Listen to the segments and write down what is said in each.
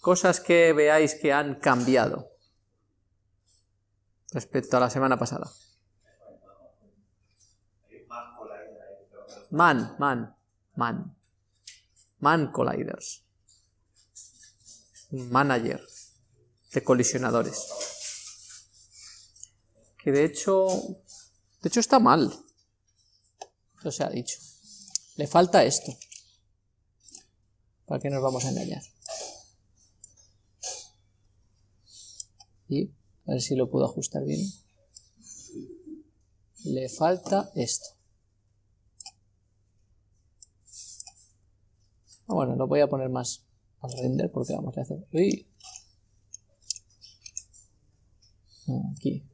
Cosas que veáis que han cambiado respecto a la semana pasada. Man, man, man. Man colliders. Un manager de colisionadores. Que de hecho, de hecho está mal. Eso se ha dicho. Le falta esto. ¿Para qué nos vamos a engañar? Y a ver si lo puedo ajustar bien. Le falta esto. Ah, bueno, lo voy a poner más al render porque vamos a hacer... ¡Uy! Aquí.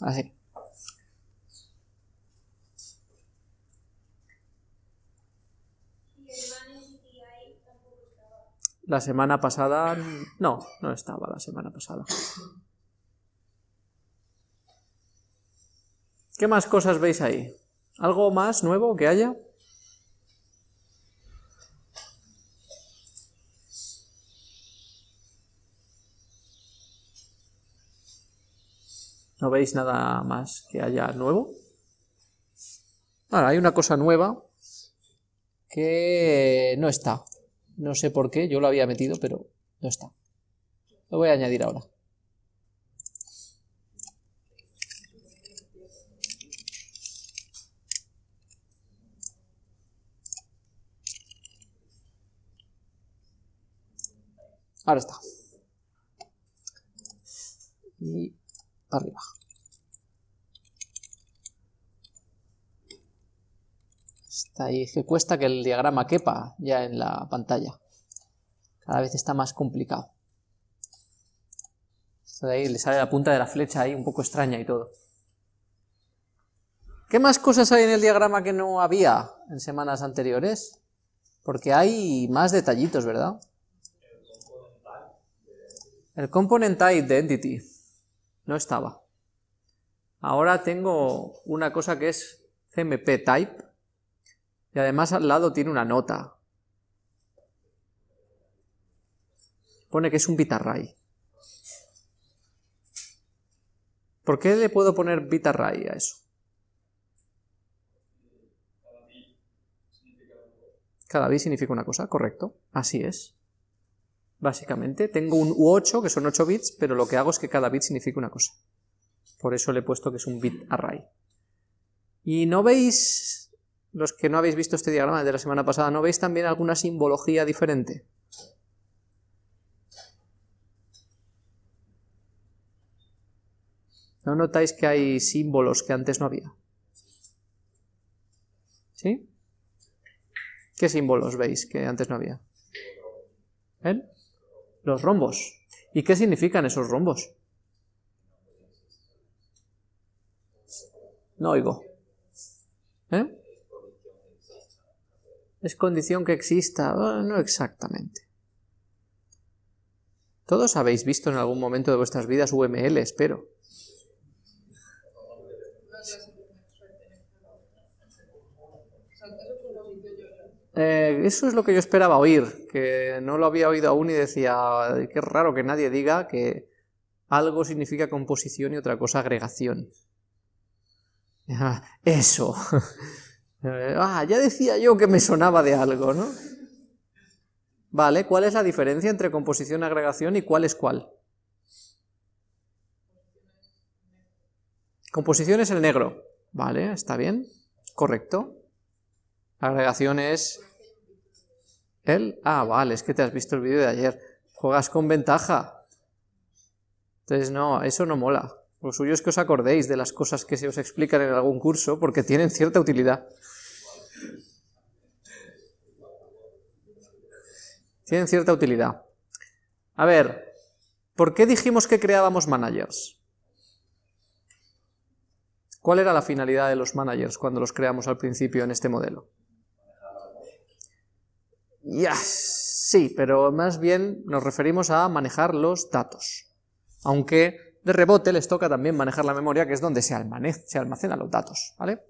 Así. La semana pasada... No, no estaba la semana pasada. ¿Qué más cosas veis ahí? ¿Algo más nuevo que haya? ¿No veis nada más que haya nuevo? Ahora, hay una cosa nueva que no está. No sé por qué, yo lo había metido, pero no está. Lo voy a añadir ahora. Ahora está. Y arriba. Está ahí, que cuesta que el diagrama quepa ya en la pantalla. Cada vez está más complicado. Ahí le sale la punta de la flecha ahí un poco extraña y todo. ¿Qué más cosas hay en el diagrama que no había en semanas anteriores? Porque hay más detallitos, ¿verdad? El component type de entity no estaba. Ahora tengo una cosa que es cmp type y además al lado tiene una nota. Pone que es un bitarray. ¿Por qué le puedo poner bitarray a eso? Cada bit significa una cosa, correcto, así es. Básicamente, tengo un U8, que son 8 bits, pero lo que hago es que cada bit significa una cosa. Por eso le he puesto que es un bit array. Y no veis, los que no habéis visto este diagrama de la semana pasada, ¿no veis también alguna simbología diferente? ¿No notáis que hay símbolos que antes no había? ¿Sí? ¿Qué símbolos veis que antes no había? ¿Ven? Los rombos. ¿Y qué significan esos rombos? No oigo. ¿Eh? Es condición que exista. Oh, no exactamente. Todos habéis visto en algún momento de vuestras vidas UML, espero. Eh, eso es lo que yo esperaba oír, que no lo había oído aún y decía, qué raro que nadie diga que algo significa composición y otra cosa agregación. Eso. ah, ya decía yo que me sonaba de algo, ¿no? Vale, ¿cuál es la diferencia entre composición y agregación y cuál es cuál? Composición es el negro. Vale, está bien. Correcto. Agregación es... ¿El? Ah, vale, es que te has visto el vídeo de ayer. Juegas con ventaja. Entonces no, eso no mola. Lo suyo es que os acordéis de las cosas que se os explican en algún curso porque tienen cierta utilidad. Tienen cierta utilidad. A ver, ¿por qué dijimos que creábamos managers? ¿Cuál era la finalidad de los managers cuando los creamos al principio en este modelo? Ya, sí, pero más bien nos referimos a manejar los datos. Aunque de rebote les toca también manejar la memoria, que es donde se, se almacenan los datos, ¿vale?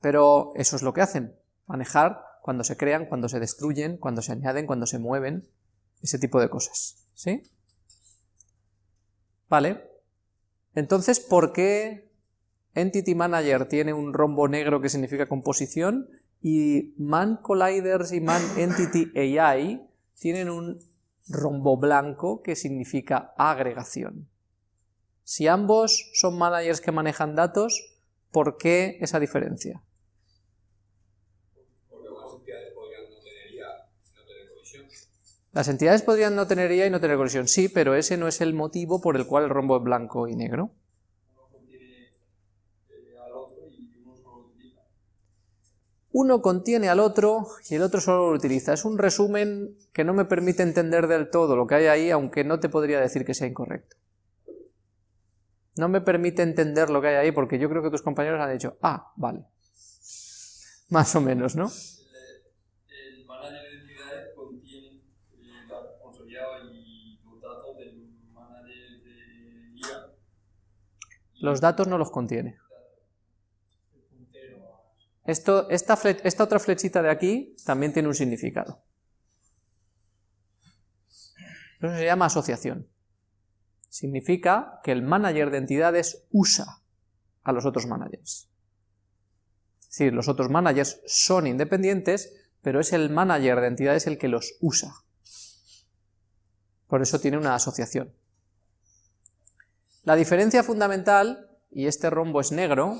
Pero eso es lo que hacen, manejar cuando se crean, cuando se destruyen, cuando se añaden, cuando se mueven, ese tipo de cosas, ¿sí? Vale, entonces, ¿por qué Entity Manager tiene un rombo negro que significa composición y Man Colliders y Man Entity AI tienen un rombo blanco que significa agregación? Si ambos son managers que manejan datos, ¿por qué esa diferencia? Las entidades podrían no tener IA y no tener colisión, sí, pero ese no es el motivo por el cual el rombo es blanco y negro. Uno contiene al otro y el otro solo lo utiliza. Es un resumen que no me permite entender del todo lo que hay ahí, aunque no te podría decir que sea incorrecto no me permite entender lo que hay ahí porque yo creo que tus compañeros han dicho, ah, vale. Más o menos, ¿no? El manager de entidades contiene y los datos del manager de IA. Los datos no los contiene. Esta, esta otra flechita de aquí también tiene un significado. Eso se llama asociación significa que el manager de entidades usa a los otros managers. Es decir, los otros managers son independientes, pero es el manager de entidades el que los usa. Por eso tiene una asociación. La diferencia fundamental, y este rombo es negro,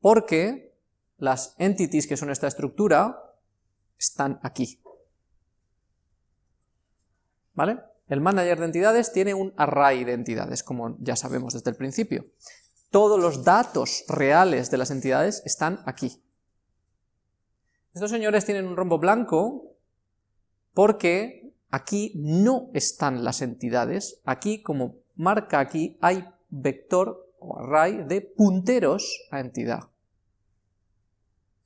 porque las entities que son esta estructura están aquí. ¿Vale? El manager de entidades tiene un array de entidades, como ya sabemos desde el principio. Todos los datos reales de las entidades están aquí. Estos señores tienen un rombo blanco porque aquí no están las entidades, aquí como marca aquí hay vector o array de punteros a entidad.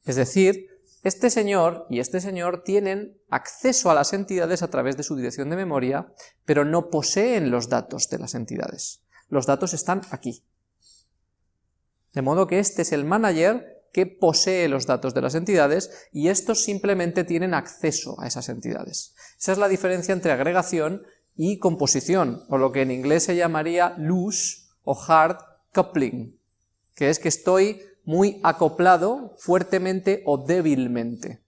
Es decir, este señor y este señor tienen acceso a las entidades a través de su dirección de memoria, pero no poseen los datos de las entidades. Los datos están aquí. De modo que este es el manager que posee los datos de las entidades y estos simplemente tienen acceso a esas entidades. Esa es la diferencia entre agregación y composición, o lo que en inglés se llamaría loose o hard coupling, que es que estoy muy acoplado fuertemente o débilmente.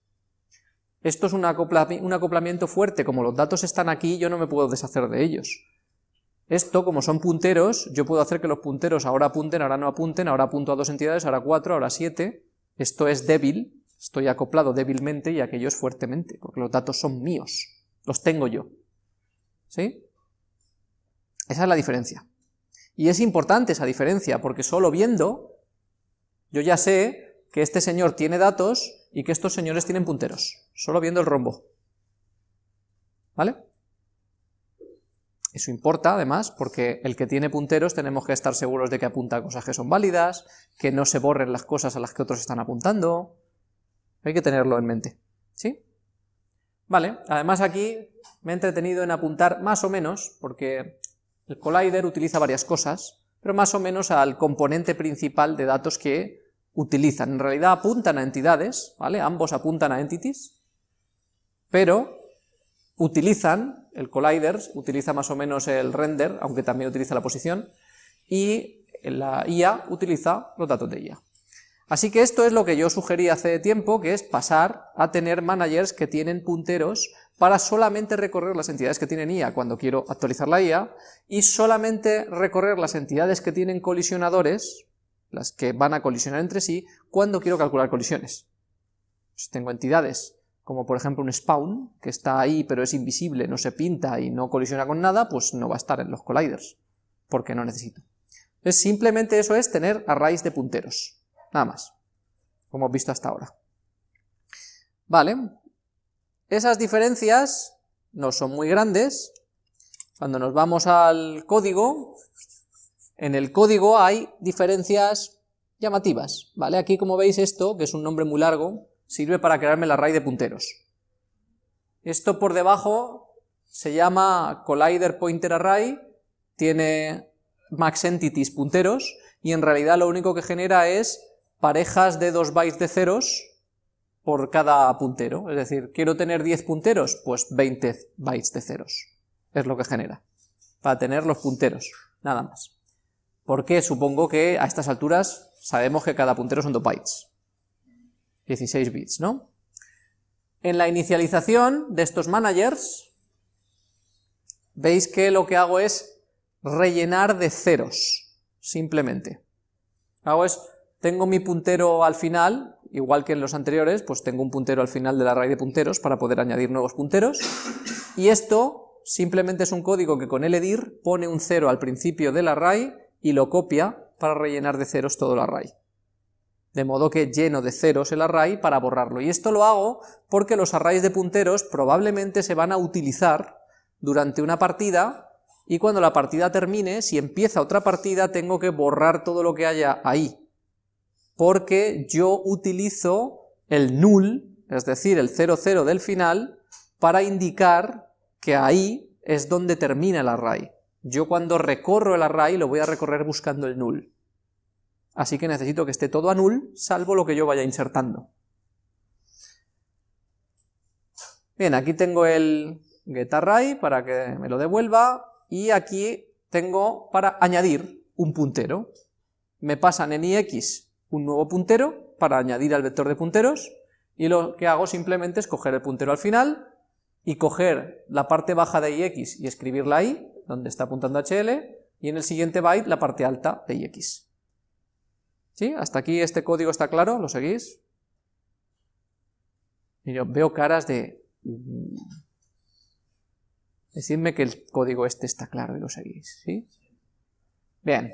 Esto es un, acoplamiento fuerte, como los datos están aquí, yo no me puedo deshacer de ellos. Esto, como son punteros, yo puedo hacer que los punteros ahora apunten, ahora no apunten, ahora apunto a dos entidades, ahora cuatro, ahora siete. Esto es débil, estoy acoplado débilmente y aquello es fuertemente, porque los datos son míos, los tengo yo. ¿Sí? Esa es la diferencia. Y es importante esa diferencia, porque solo viendo yo ya sé que este señor tiene datos y que estos señores tienen punteros, solo viendo el rombo. ¿Vale? Eso importa, además, porque el que tiene punteros tenemos que estar seguros de que apunta a cosas que son válidas, que no se borren las cosas a las que otros están apuntando. Hay que tenerlo en mente. ¿Sí? Vale, además aquí me he entretenido en apuntar más o menos, porque el collider utiliza varias cosas, pero más o menos al componente principal de datos que utilizan, en realidad apuntan a entidades, ¿vale? Ambos apuntan a entities, pero utilizan, el collider utiliza más o menos el render, aunque también utiliza la posición, y la IA utiliza los datos de IA. Así que esto es lo que yo sugerí hace tiempo, que es pasar a tener managers que tienen punteros para solamente recorrer las entidades que tienen IA cuando quiero actualizar la IA, y solamente recorrer las entidades que tienen colisionadores, las que van a colisionar entre sí, cuando quiero calcular colisiones. Si tengo entidades, como por ejemplo un spawn, que está ahí pero es invisible, no se pinta y no colisiona con nada, pues no va a estar en los colliders, porque no necesito. Entonces simplemente eso es tener arrays de punteros, nada más, como hemos visto hasta ahora. Vale, esas diferencias no son muy grandes, cuando nos vamos al código, en el código hay diferencias llamativas, ¿vale? Aquí como veis esto, que es un nombre muy largo, sirve para crearme el array de punteros. Esto por debajo se llama collider pointer array, tiene max entities punteros, y en realidad lo único que genera es parejas de dos bytes de ceros por cada puntero, es decir, quiero tener 10 punteros, pues 20 bytes de ceros, es lo que genera, para tener los punteros, nada más. Porque supongo que a estas alturas sabemos que cada puntero son 2 bytes, 16 bits, ¿no? En la inicialización de estos managers, veis que lo que hago es rellenar de ceros, simplemente. Hago es, tengo mi puntero al final, igual que en los anteriores, pues tengo un puntero al final del array de punteros para poder añadir nuevos punteros, y esto simplemente es un código que con ledir pone un cero al principio del array y lo copia para rellenar de ceros todo el array. De modo que lleno de ceros el array para borrarlo. Y esto lo hago porque los arrays de punteros probablemente se van a utilizar durante una partida y cuando la partida termine, si empieza otra partida, tengo que borrar todo lo que haya ahí, porque yo utilizo el null, es decir, el 00 del final, para indicar que ahí es donde termina el array. Yo cuando recorro el array lo voy a recorrer buscando el null. Así que necesito que esté todo a null, salvo lo que yo vaya insertando. Bien, aquí tengo el, getArray para que me lo devuelva, y aquí tengo para añadir un puntero. Me pasan en ix un nuevo puntero para añadir al vector de punteros, y lo que hago simplemente es coger el puntero al final, y coger la parte baja de ix y escribirla ahí, donde está apuntando hl, y en el siguiente byte la parte alta de ix. ¿Sí? ¿Hasta aquí este código está claro? ¿Lo seguís? Y yo veo caras de... Decidme que el código este está claro y lo seguís, ¿sí? Bien,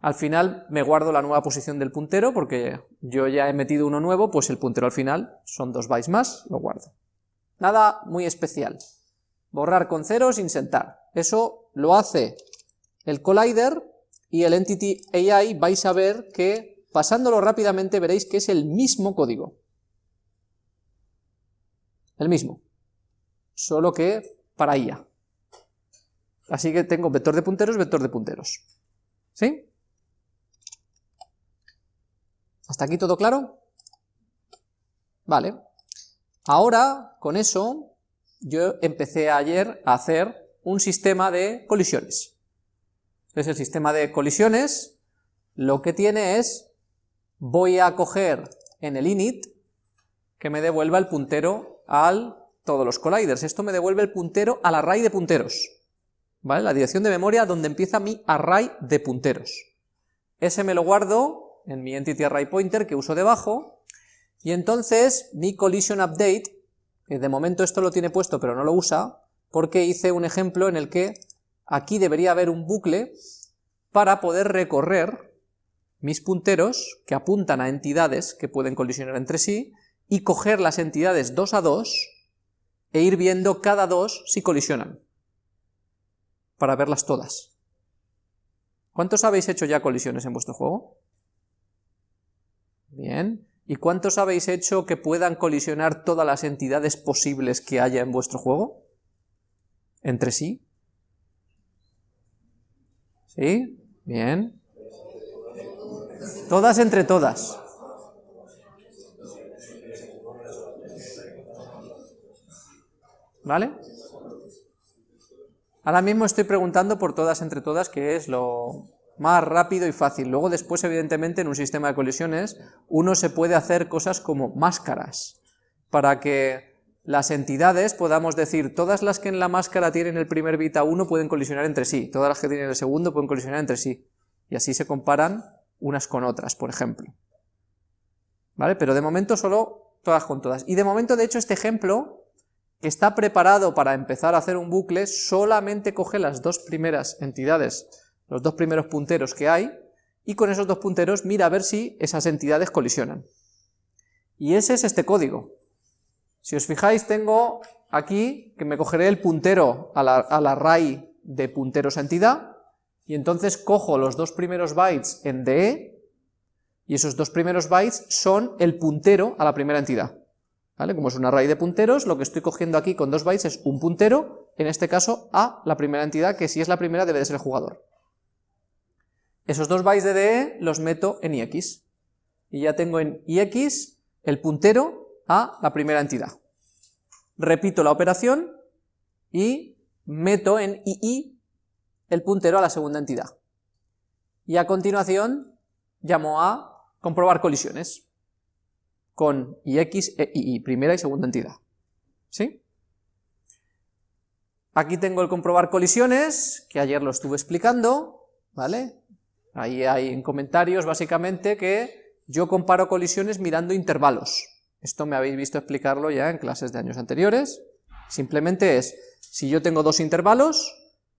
al final me guardo la nueva posición del puntero porque yo ya he metido uno nuevo, pues el puntero al final son dos bytes más, lo guardo. Nada muy especial. Borrar con ceros, insertar. Eso lo hace el collider y el Entity AI vais a ver que pasándolo rápidamente veréis que es el mismo código. El mismo. Solo que para IA. Así que tengo vector de punteros, vector de punteros. ¿Sí? ¿Hasta aquí todo claro? Vale. Ahora, con eso, yo empecé ayer a hacer un sistema de colisiones. Entonces el sistema de colisiones lo que tiene es, voy a coger en el init que me devuelva el puntero al todos los colliders. Esto me devuelve el puntero al array de punteros. ¿Vale? La dirección de memoria donde empieza mi array de punteros. Ese me lo guardo en mi entity array pointer que uso debajo, y entonces mi collision update, que de momento esto lo tiene puesto pero no lo usa, porque hice un ejemplo en el que aquí debería haber un bucle para poder recorrer mis punteros que apuntan a entidades que pueden colisionar entre sí, y coger las entidades dos a dos e ir viendo cada dos si colisionan, para verlas todas. ¿Cuántos habéis hecho ya colisiones en vuestro juego? Bien. ¿Y cuántos habéis hecho que puedan colisionar todas las entidades posibles que haya en vuestro juego? ¿Entre sí? ¿Sí? Bien. Todas entre todas. ¿Vale? Ahora mismo estoy preguntando por todas entre todas, que es lo más rápido y fácil. Luego después, evidentemente, en un sistema de colisiones, uno se puede hacer cosas como máscaras, para que las entidades podamos decir, todas las que en la máscara tienen el primer bit a 1 pueden colisionar entre sí, todas las que tienen el segundo pueden colisionar entre sí, y así se comparan unas con otras, por ejemplo. ¿Vale? Pero de momento solo todas con todas. Y de momento, de hecho, este ejemplo que está preparado para empezar a hacer un bucle, solamente coge las dos primeras entidades, los dos primeros punteros que hay, y con esos dos punteros mira a ver si esas entidades colisionan. Y ese es este código. Si os fijáis, tengo aquí que me cogeré el puntero al, array de punteros a entidad, y entonces cojo los dos primeros bytes en DE, y esos dos primeros bytes son el puntero a la primera entidad. Como es un array de punteros, lo que estoy cogiendo aquí con dos bytes es un puntero, en este caso a la primera entidad, que si es la primera debe de ser el jugador. Esos dos bytes de DE los meto en IX, y ya tengo en IX el puntero a la primera entidad. Repito la operación y meto en II el puntero a la segunda entidad. Y a continuación llamo a comprobar colisiones con IX e II, primera y segunda entidad. ¿Sí? Aquí tengo el comprobar colisiones, que ayer lo estuve explicando, ¿vale? Ahí hay en comentarios básicamente que yo comparo colisiones mirando intervalos. Esto me habéis visto explicarlo ya en clases de años anteriores. Simplemente es, si yo tengo dos intervalos,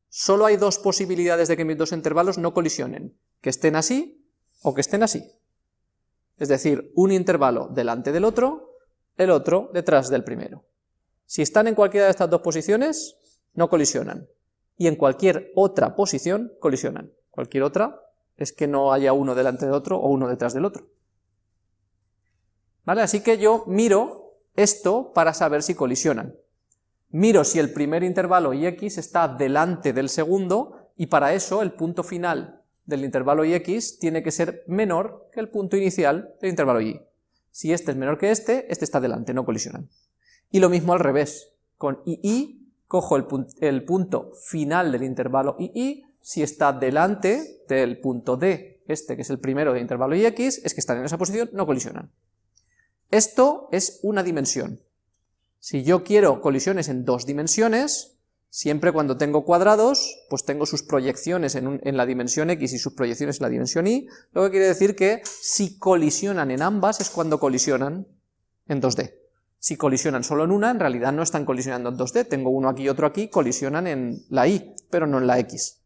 solo hay dos posibilidades de que mis dos intervalos no colisionen, que estén así o que estén así. Es decir, un intervalo delante del otro, el otro detrás del primero. Si están en cualquiera de estas dos posiciones, no colisionan. Y en cualquier otra posición, colisionan. Cualquier otra es que no haya uno delante de otro o uno detrás del otro. ¿Vale? Así que yo miro esto para saber si colisionan. Miro si el primer intervalo ix está delante del segundo, y para eso el punto final del intervalo ix tiene que ser menor que el punto inicial del intervalo y. Si este es menor que este, este está delante, no colisionan. Y lo mismo al revés, con ii cojo el, el punto final del intervalo ii, si está delante del punto d, este que es el primero del intervalo ix, es que están en esa posición, no colisionan. Esto es una dimensión. Si yo quiero colisiones en dos dimensiones, siempre cuando tengo cuadrados, pues tengo sus proyecciones en, la dimensión x y sus proyecciones en la dimensión y, lo que quiere decir que si colisionan en ambas es cuando colisionan en 2D. Si colisionan solo en una, en realidad no están colisionando en 2D, tengo uno aquí y otro aquí, colisionan en la y, pero no en la x,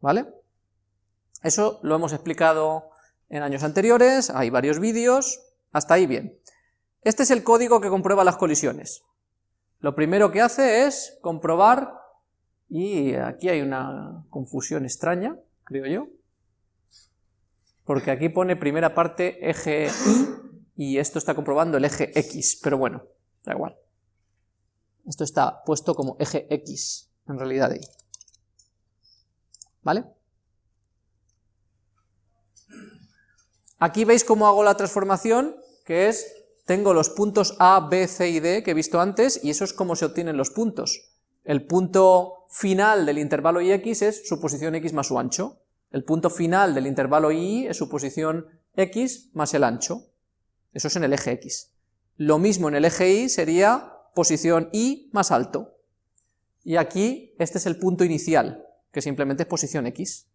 ¿vale? Eso lo hemos explicado en años anteriores, hay varios vídeos, hasta ahí bien. Este es el código que comprueba las colisiones. Lo primero que hace es comprobar, y aquí hay una confusión extraña, creo yo, porque aquí pone primera parte eje Y, y esto está comprobando el eje X, pero bueno, da igual. Esto está puesto como eje X, en realidad ahí. ¿Vale? Aquí veis cómo hago la transformación, que es, tengo los puntos A, B, C y D que he visto antes, y eso es como se obtienen los puntos. El punto final del intervalo ix es su posición x más su ancho. El punto final del intervalo y es su posición x más el ancho. Eso es en el eje x. Lo mismo en el eje y sería posición y más alto. Y aquí este es el punto inicial, que simplemente es posición x.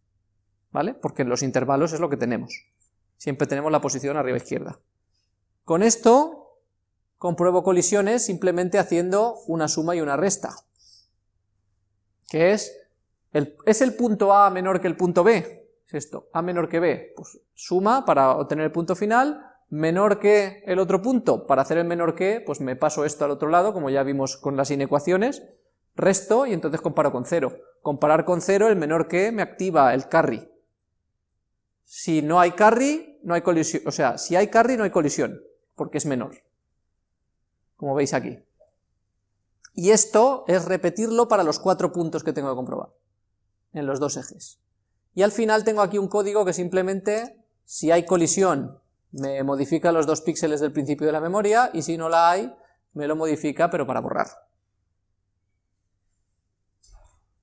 ¿Vale? Porque en los intervalos es lo que tenemos. Siempre tenemos la posición arriba izquierda. Con esto compruebo colisiones simplemente haciendo una suma y una resta. Que es, el, ¿es el punto A menor que el punto B? Es esto, A menor que B. Pues suma para obtener el punto final, menor que el otro punto, para hacer el menor que, pues me paso esto al otro lado, como ya vimos con las inecuaciones, resto y entonces comparo con cero. Comparar con cero, el menor que me activa el carry. Si no hay carry, no hay colisión, o sea, si hay carry no hay colisión, porque es menor, como veis aquí. Y esto es repetirlo para los cuatro puntos que tengo que comprobar, en los dos ejes. Y al final tengo aquí un código que simplemente, si hay colisión, me modifica los dos píxeles del principio de la memoria, y si no la hay, me lo modifica, pero para borrar.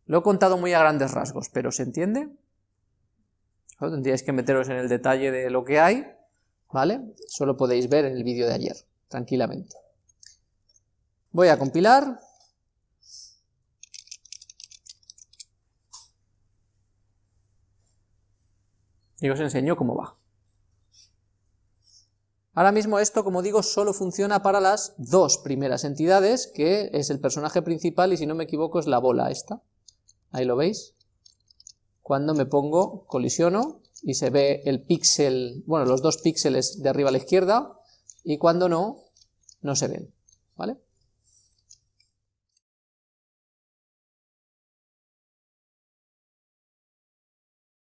Lo he contado muy a grandes rasgos, pero ¿se entiende? Tendríais que meteros en el detalle de lo que hay, ¿vale? Solo podéis ver en el vídeo de ayer, tranquilamente. Voy a compilar. Y os enseño cómo va. Ahora mismo esto, como digo, solo funciona para las dos primeras entidades, que es el personaje principal y si no me equivoco es la bola esta. Ahí lo veis. Cuando me pongo, colisiono y se ve el píxel, bueno, los dos píxeles de arriba a la izquierda y cuando no, no se ven, ¿vale?